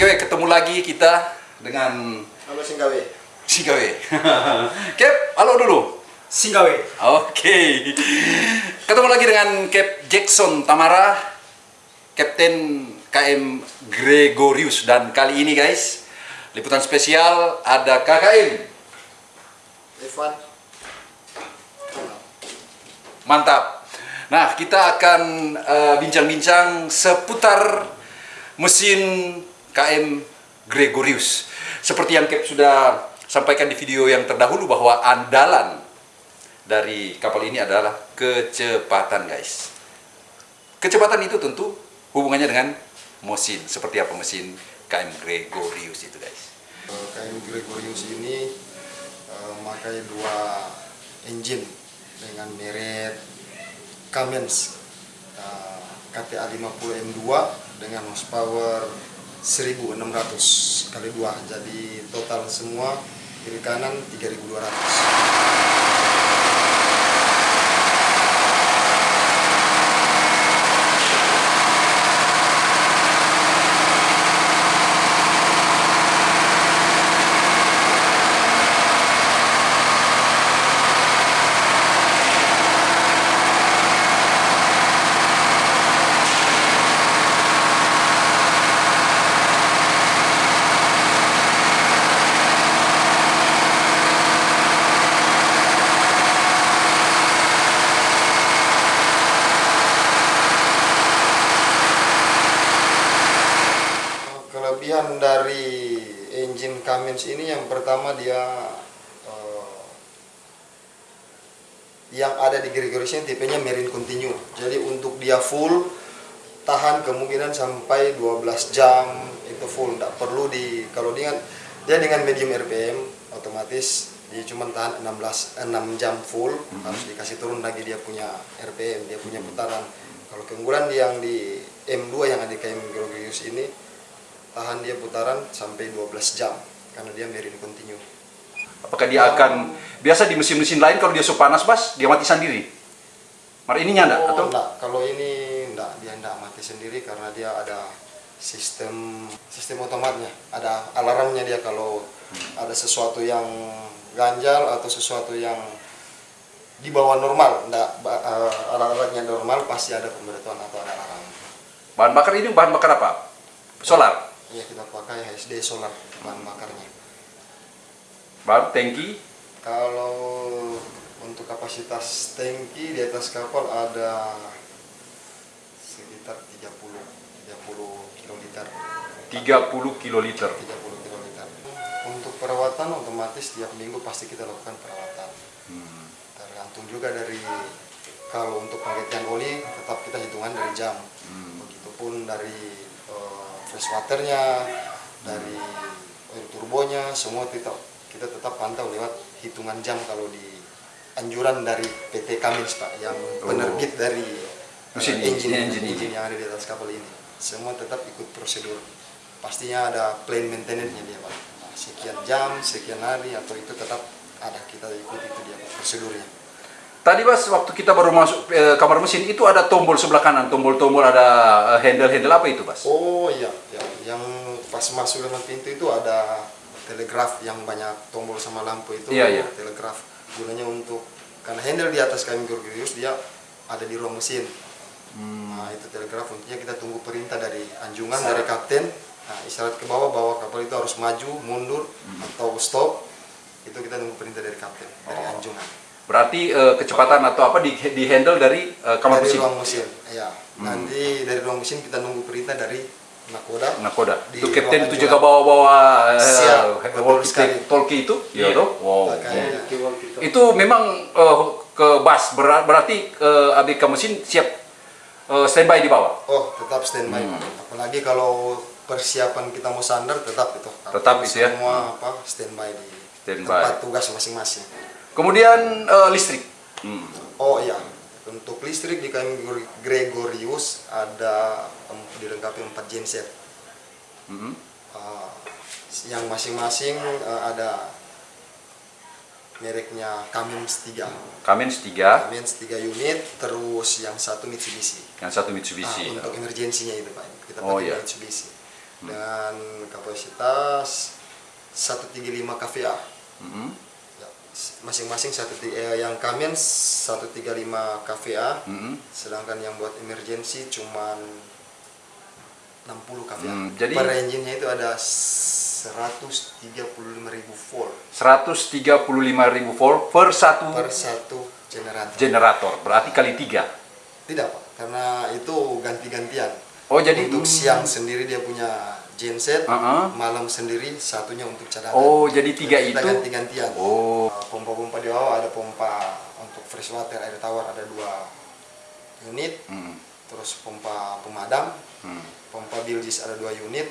Singgawe ketemu lagi kita dengan Halo Singgawe. Singgawe. Cap, halo dulu. Singgawe. Oke. Ketemu lagi dengan Cap Jackson Tamara, Kapten KM Gregorius dan kali ini guys, liputan spesial ada KKM. Evan. Mantap. Nah, kita akan eh, bincang-bincang seputar mesin KM Gregorius. Seperti yang Cap sudah sampaikan di video yang terdahulu bahwa andalan dari kapal ini adalah kecepatan, guys. Kecepatan itu tentu hubungannya dengan mesin. Seperti apa mesin KM Gregorius itu, guys. KM Gregorius ini eh, memakai dua engine dengan merek Cummins KTA 50 M2 dengan horsepower 1600 kali 2 jadi total semua kiri kanan 3200 kelebihan dari engine Cummins ini yang pertama dia eh, yang ada di Gregorius ini tipenya marine continue jadi untuk dia full tahan kemungkinan sampai 12 jam itu full. Tidak perlu di kalau dengan dia dengan medium RPM otomatis dia cuma tahan 16 6 jam full. Harus dikasih turun lagi dia punya RPM dia punya putaran. Kalau keunggulan yang di M2 yang ada di KM Gregorius ini tahan dia putaran sampai 12 jam karena dia marine continue. Apakah dia akan biasa di mesin-mesin lain kalau dia sudah panas, Bas, dia mati sendiri? Mar ininya enggak Oh, atau enggak. Kalau ini enggak, dia enggak mati sendiri karena dia ada sistem sistem otomatnya. Ada alarmnya dia kalau ada sesuatu yang ganjal atau sesuatu yang di bawah normal, enggak ba- eh, alat-alatnya normal pasti ada pemberitahuan atau ada alarm. bahan bakar ini bahan bakar apa? Solar, Ya kita pakai HSD solar bahan bakarnya. bahan tangki, Kalau untuk kapasitas tangki di atas kapal ada sekitar 30 30 kiloliter. 30 kiloliter. 30 kiloliter. Untuk perawatan otomatis tiap minggu pasti kita lakukan perawatan. Hmm. Tergantung juga dari kalau untuk penggantian oli tetap kita hitungan dari jam. Hmm. Begitupun dari waternya, dari oil turbonya, semua tetap kita tetap pantau lewat hitungan jam kalau di anjuran dari PT Cummins Pak yang penerbit dari eh, Mesin engine, engine yang ada di atas kapal ini. Semua tetap ikut prosedur. Pastinya ada plan maintenance-nya dia Pak. Nah, sekian jam, sekian hari atau itu tetap ada kita ikut itu dia Pak, prosedurnya. Tadi Bas, waktu kita baru masuk eh, kamar mesin itu ada tombol sebelah kanan, tombol-tombol ada eh, handle-handle apa itu Bas? Oh iya, ya. yang pas masuk dalam pintu itu ada telegraf yang banyak tombol sama lampu itu. Iya, iya. Telegraf gunanya untuk karena handle di atas KM Gregorius dia ada di ruang mesin. Hmm. Nah itu telegraf tentunya kita tunggu perintah dari anjungan dari kapten. Nah isyarat ke bawah bahwa kapal itu harus maju, mundur Hmm. atau stop. Itu kita tunggu perintah dari kapten dari Oh. anjungan. Berarti eh, kecepatan atau apa di, di handle dari eh, kamar dari mesin? ruang mesin. Ya. Hmm. Nanti dari ruang mesin kita nunggu perintah dari nakoda. Nakoda. Di Itu kapten itu juga bawa-bawa eh, walkie- sekali. talkie itu? Iya. toh? Wow. Makanya. Itu memang eh, ke bas ber- berarti eh, ABK mesin siap eh, standby di bawah. Oh, tetap standby. Hmm. Apalagi kalau persiapan kita mau sandar tetap itu. Tetap itu ya. Semua apa standby di Standby. tempat tugas masing-masing. Kemudian eh, listrik. Hmm. Oh iya, untuk listrik di KM Gregorius ada em, dilengkapi 4 genset. Mhm. Uh, yang masing-masing uh, ada mereknya Cummins 3. Cummins 3, Cummins 3 unit, terus yang satu Mitsubishi. yang satu Mitsubishi. untuk emergensinya itu Pak. Kita Oh, pakai iya. Mitsubishi. dengan kapasitas 135 kVA. Ya, s- Masing-masing satu eh, yang Kamian 135 kVA, Mm-mm. sedangkan yang buat emergency cuman 60 kVA. Hmm, jadi- per engine-nya itu ada 135.000 volt 135.000 volt per satu per satu generator. generator. Berarti kali tiga. Tidak pak, karena itu ganti-gantian. Oh jadi untuk siang sendiri dia punya genset, Uh-uh. malam sendiri satunya untuk cadangan. Oh jadi tiga Jadi kita itu. ganti-gantian. Oh. Uh, Pompa-pompa di bawah ada pompa untuk fresh water air tawar ada dua unit, Hmm. terus pompa pemadam, Hmm. pompa bilgis ada dua unit,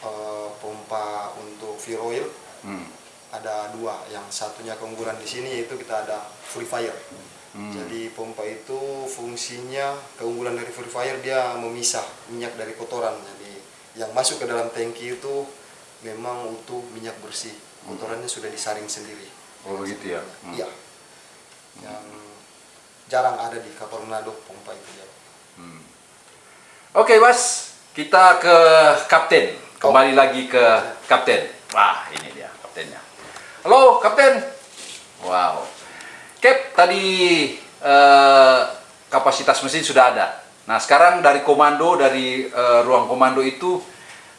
uh, pompa untuk fuel oil Hmm. ada dua. Yang satunya keunggulan di sini yaitu kita ada free fire. Hmm. Jadi pompa itu fungsinya keunggulan dari free fire dia memisah minyak dari kotoran. Yang masuk ke dalam tangki itu memang utuh minyak bersih. Kotorannya sudah disaring sendiri. Oh begitu ya. Hmm. Iya. Yang jarang ada di kapal Manado pompa itu ya. Hmm. Oke Mas, kita ke kapten. Kembali lagi ke kapten. Wah ini dia kaptennya. Halo kapten. Wow. Cap tadi eh, kapasitas mesin sudah ada. Nah sekarang dari komando dari eh, ruang komando itu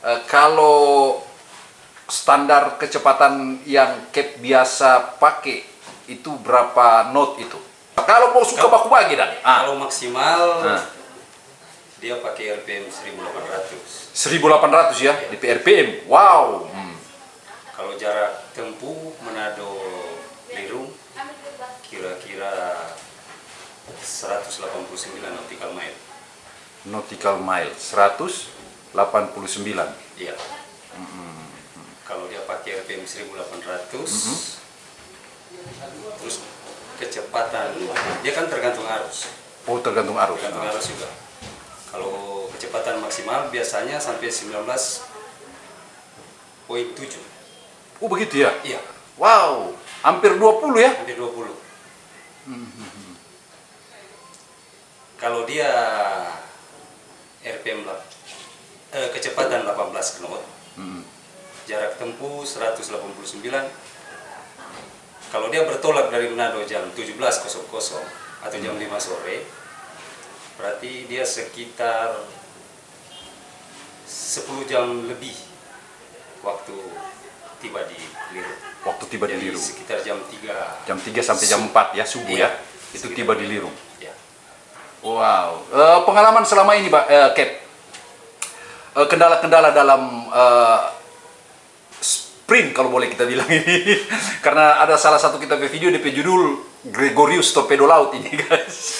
eh, kalau standar kecepatan yang Cap biasa pakai itu berapa knot itu? Kalau mau suka baku bagi dan ah, Kalau maksimal Ah. dia pakai RPM 1800. 1800 ya di PRPM. Wow. Hmm. Kalau jarak tempuh Manado Lirung kira-kira 189 nautical mile. Nautical mile 189. Iya. Kalau dia pakai RPM 1800 terus kecepatan dia kan tergantung arus. Oh tergantung arus. tergantung arus juga. Kalau kecepatan maksimal biasanya sampai 19.7. Oh begitu ya. Iya, Wow. Hampir 20 ya. hampir 20. Kalau dia RPM lah, eh, kecepatan 18 knot, Hmm. jarak tempuh 189. Kalau dia bertolak dari Manado jam 17.00 atau jam 5 sore, berarti dia sekitar 10 jam lebih waktu tiba di Liru. Waktu tiba di Jadi Lirung. sekitar jam 3 Jam 3 sampai jam 4 ya subuh Iya. ya. Itu tiba di Lirung. Wow. Eh, pengalaman selama ini, Pak eh, Cap. Eh, kendala-kendala dalam eh, sprint kalau boleh kita bilang ini. Karena ada salah satu kita video DP judul Gregorius Torpedo Laut ini, guys.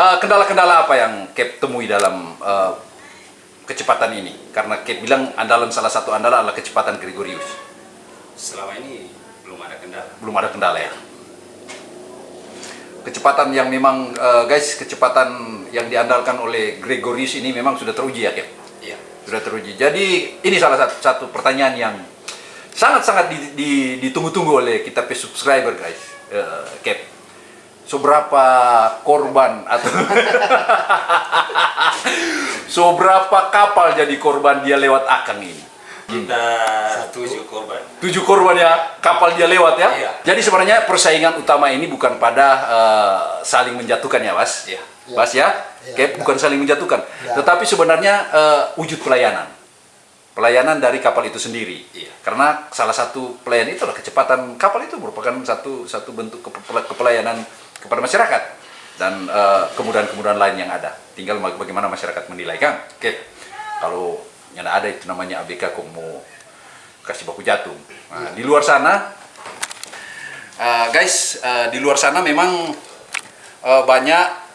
Kendala-kendala apa yang Cap temui dalam eh, kecepatan ini? Karena Cap bilang andalan salah satu andalan adalah kecepatan Gregorius. Selama ini belum ada kendala. belum ada kendala ya. Kecepatan yang memang eh, guys, kecepatan yang diandalkan oleh Gregorius ini memang sudah teruji ya, Cap. Iya. Sudah teruji. Jadi ini salah satu, satu pertanyaan yang sangat-sangat di- di- ditunggu-tunggu oleh kita subscriber guys, Eh, Cap. Seberapa korban atau seberapa kapal jadi korban dia lewat akang ini? Kita tujuh korban. tujuh korban ya kapal dia lewat ya. Iya. Jadi sebenarnya persaingan utama ini bukan pada eh, saling menjatuhkan ya, Mas. Iya. Mas ya, Iya, Kayak iya. bukan saling menjatuhkan, Iya. tetapi sebenarnya eh, wujud pelayanan. Pelayanan dari kapal itu sendiri. Iya. Karena salah satu pelayanan itu adalah kecepatan kapal itu merupakan satu satu bentuk kepe- kepelayanan kepada masyarakat dan eh, kemudahan-kemudahan lain yang ada. Tinggal bag- bagaimana masyarakat menilai kan. Oke. Kalau yang ada itu namanya ABK mau kasih baku jatuh. Nah, di luar sana eh, guys, eh, di luar sana memang eh, banyak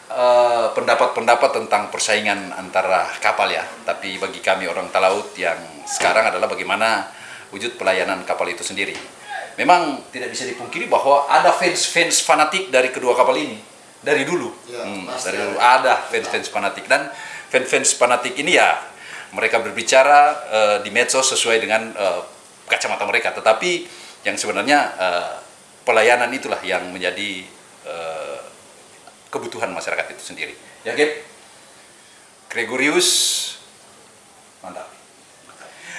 pendapat-pendapat tentang persaingan antara kapal ya. Tapi bagi kami orang talaut yang sekarang adalah bagaimana wujud pelayanan kapal itu sendiri. Memang tidak bisa dipungkiri bahwa ada fans-fans fanatik dari kedua kapal ini dari dulu. Ya, Hmm, dari dulu ada fans-fans fanatik dan fans-fans fanatik ini ya mereka berbicara eh, di medsos sesuai dengan eh, kacamata mereka. Tetapi yang sebenarnya eh, pelayanan itulah yang menjadi eh, kebutuhan masyarakat itu sendiri. Ya, Gap? Gregorius. Mantap.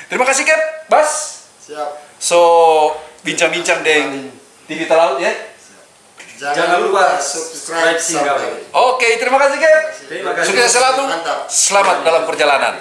Terima kasih Cap, Bas. Siap. So bincang-bincang dengan TV Talaut ya. Jangan lupa subscribe Singgah. Oke, terima kasih Cap. Terima kasih. Sukses selalu. Mantap. Selamat dalam perjalanan.